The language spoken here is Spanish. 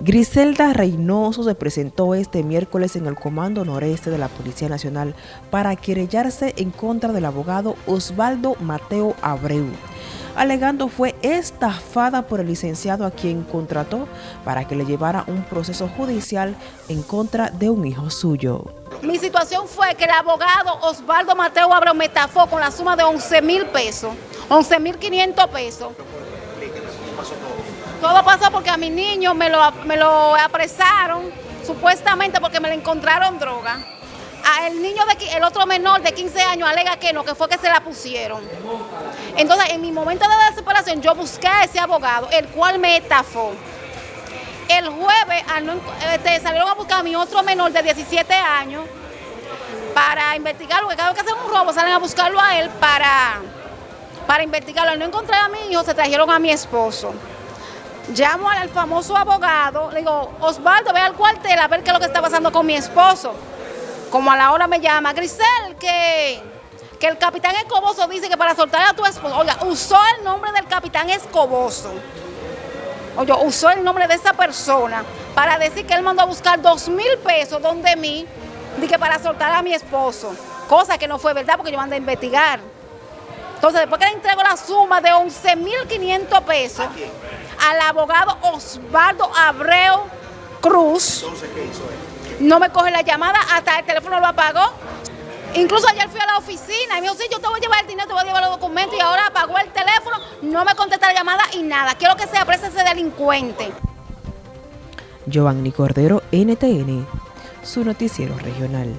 Griselda Reynoso se presentó este miércoles en el Comando Noreste de la Policía Nacional para querellarse en contra del abogado Osvaldo Mateo Abreu, alegando fue estafada por el licenciado a quien contrató para que le llevara un proceso judicial en contra de un hijo suyo. Mi situación fue que el abogado Osvaldo Mateo Abreu me estafó con la suma de 11 mil pesos, 11 mil 500 pesos. Todo pasó porque a mi niño me lo, me lo apresaron, supuestamente porque me le encontraron droga. A el niño, de, el otro menor de 15 años alega que no, que fue que se la pusieron. Entonces, en mi momento de desesperación, yo busqué a ese abogado, el cual me estafó. El jueves este, salieron a buscar a mi otro menor de 17 años para investigarlo, porque cada vez que hacen un robo salen a buscarlo a él para, para investigarlo. Al no encontrar a mi hijo, se trajeron a mi esposo. Llamo al famoso abogado, le digo, Osvaldo, ve al cuartel a ver qué es lo que está pasando con mi esposo. Como a la hora me llama, Grisel, que, que el capitán Escoboso dice que para soltar a tu esposo, oiga, usó el nombre del capitán Escoboso. Oye, usó el nombre de esa persona para decir que él mandó a buscar dos mil pesos donde mí, dije para soltar a mi esposo. Cosa que no fue verdad porque yo mandé a investigar. Entonces, después que le entrego la suma de 11.500 pesos al abogado Osvaldo Abreu Cruz, Entonces, ¿qué hizo él? no me coge la llamada, hasta el teléfono lo apagó. Incluso ayer fui a la oficina y me dijo, sí, yo te voy a llevar el dinero, te voy a llevar los documentos y ahora apagó el teléfono, no me contesta la llamada y nada. Quiero que se aprecie ese delincuente. Giovanni Cordero, NTN, su noticiero regional.